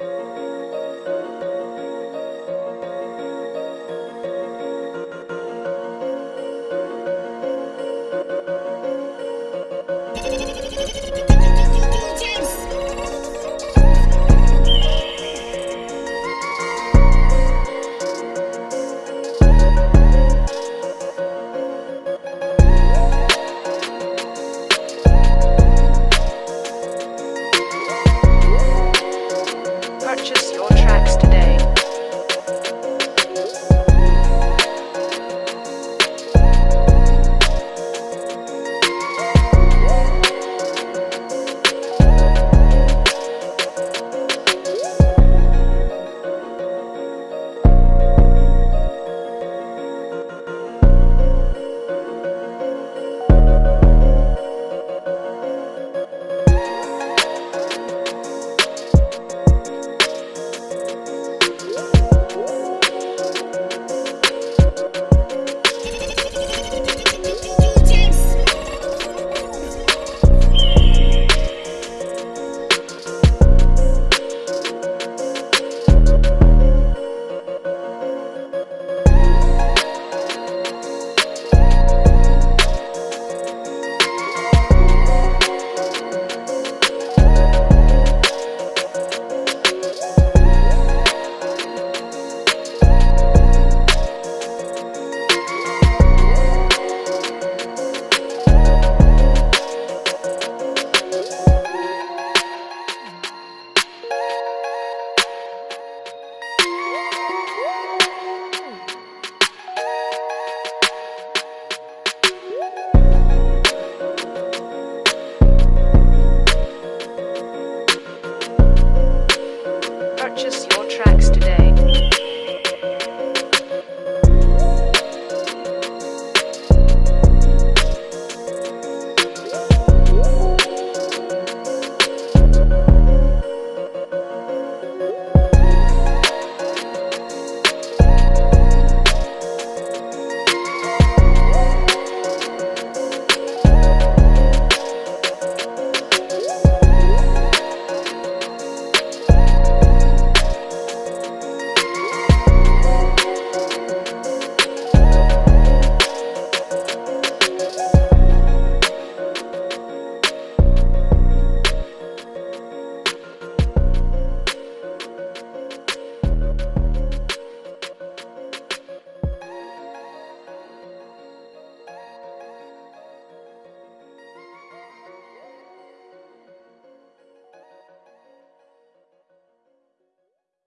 you.